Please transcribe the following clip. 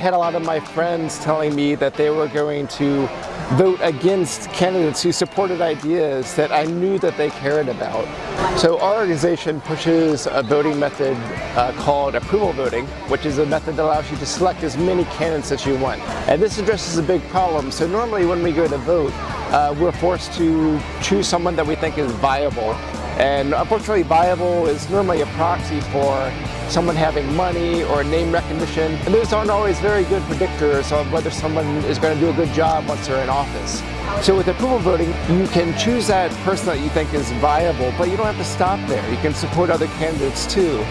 had a lot of my friends telling me that they were going to vote against candidates who supported ideas that I knew that they cared about. So our organization pushes a voting method uh, called approval voting, which is a method that allows you to select as many candidates as you want. And this addresses a big problem. So normally when we go to vote, uh, we're forced to choose someone that we think is viable. And unfortunately, viable is normally a proxy for someone having money or name recognition. And those aren't always very good predictors of whether someone is going to do a good job once they're in office. So with approval voting, you can choose that person that you think is viable, but you don't have to stop there. You can support other candidates too.